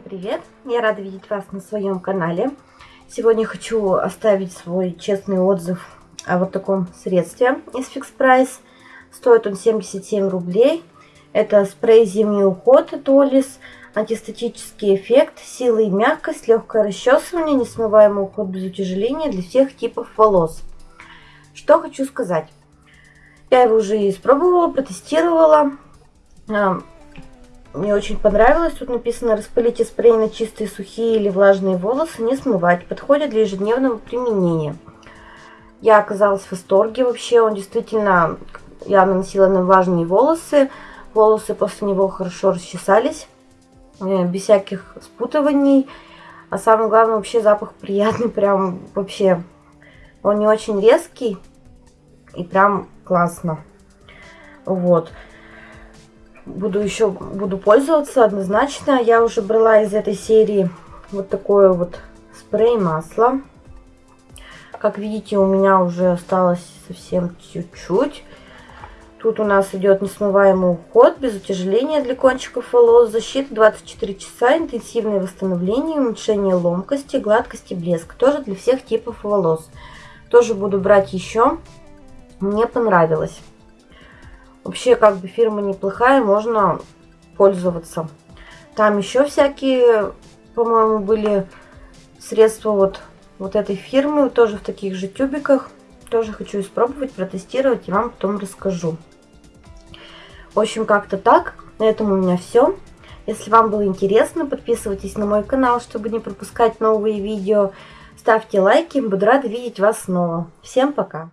привет! Я рада видеть вас на своем канале. Сегодня хочу оставить свой честный отзыв о вот таком средстве из Fix Price. Стоит он 77 рублей. Это спрей зимний уход от Олис. Антистатический эффект, сила и мягкость, легкое расчесывание, несмываемый уход без утяжеления для всех типов волос. Что хочу сказать. Я его уже испробовала, протестировала. Мне очень понравилось. Тут написано распылите спрей на чистые, сухие или влажные волосы, не смывать. Подходит для ежедневного применения. Я оказалась в восторге вообще. Он действительно, я наносила на влажные волосы. Волосы после него хорошо расчесались. Э, без всяких спутываний. А самое главное, вообще запах приятный. Прям вообще. Он не очень резкий. И прям классно. Вот буду еще буду пользоваться однозначно. Я уже брала из этой серии вот такое вот спрей масло. Как видите, у меня уже осталось совсем чуть-чуть. Тут у нас идет несмываемый уход, без утяжеления для кончиков волос, защита 24 часа, интенсивное восстановление, уменьшение ломкости, гладкости, блеск. Тоже для всех типов волос. Тоже буду брать еще. Мне понравилось. Вообще, как бы фирма неплохая, можно пользоваться. Там еще всякие, по-моему, были средства вот, вот этой фирмы, тоже в таких же тюбиках. Тоже хочу испробовать, протестировать и вам потом расскажу. В общем, как-то так. На этом у меня все. Если вам было интересно, подписывайтесь на мой канал, чтобы не пропускать новые видео. Ставьте лайки, буду рада видеть вас снова. Всем пока!